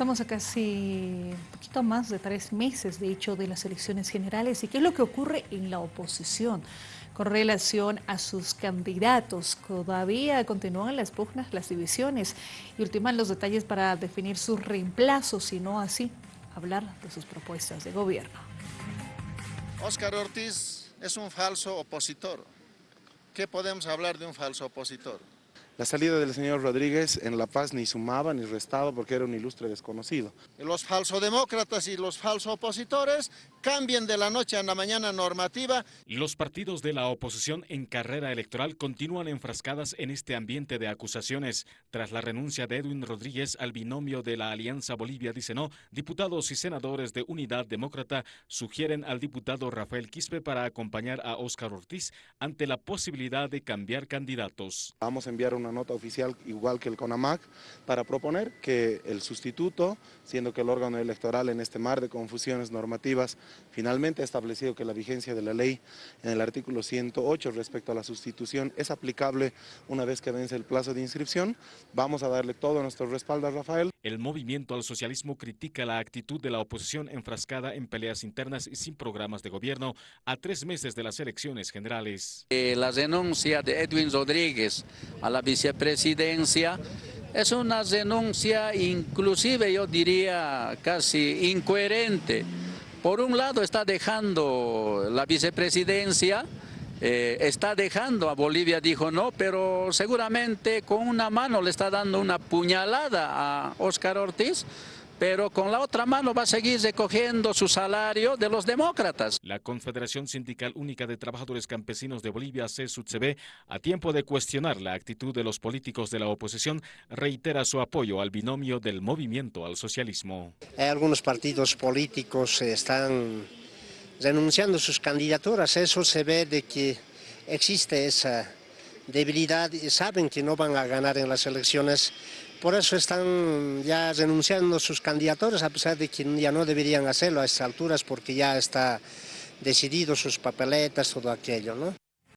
Estamos a casi un poquito más de tres meses, de hecho, de las elecciones generales. ¿Y qué es lo que ocurre en la oposición con relación a sus candidatos? Todavía continúan las pugnas, las divisiones y ultiman los detalles para definir sus reemplazos, y no así hablar de sus propuestas de gobierno. Óscar Ortiz es un falso opositor. ¿Qué podemos hablar de un falso opositor? La salida del señor Rodríguez en La Paz ni sumaba ni restaba porque era un ilustre desconocido. Los falsodemócratas y los falsos opositores cambien de la noche a la mañana normativa. Los partidos de la oposición en carrera electoral continúan enfrascadas en este ambiente de acusaciones. Tras la renuncia de Edwin Rodríguez al binomio de la Alianza Bolivia dice no, diputados y senadores de Unidad Demócrata sugieren al diputado Rafael Quispe para acompañar a Óscar Ortiz ante la posibilidad de cambiar candidatos. Vamos a enviar una nota oficial, igual que el CONAMAC, para proponer que el sustituto, siendo que el órgano electoral en este mar de confusiones normativas finalmente ha establecido que la vigencia de la ley en el artículo 108 respecto a la sustitución es aplicable una vez que vence el plazo de inscripción, vamos a darle todo nuestro respaldo a Rafael. El movimiento al socialismo critica la actitud de la oposición enfrascada en peleas internas y sin programas de gobierno a tres meses de las elecciones generales. Eh, la denuncia de Edwin Rodríguez a la vicepresidencia es una denuncia inclusive yo diría casi incoherente. Por un lado está dejando la vicepresidencia, eh, está dejando a Bolivia, dijo no, pero seguramente con una mano le está dando una puñalada a Óscar Ortiz, pero con la otra mano va a seguir recogiendo su salario de los demócratas. La Confederación Sindical Única de Trabajadores Campesinos de Bolivia, CSUTCB, a tiempo de cuestionar la actitud de los políticos de la oposición, reitera su apoyo al binomio del movimiento al socialismo. Hay algunos partidos políticos están renunciando sus candidaturas, eso se ve de que existe esa debilidad y saben que no van a ganar en las elecciones por eso están ya renunciando sus candidaturas, a pesar de que ya no deberían hacerlo a estas alturas porque ya está decidido sus papeletas, todo aquello, ¿no?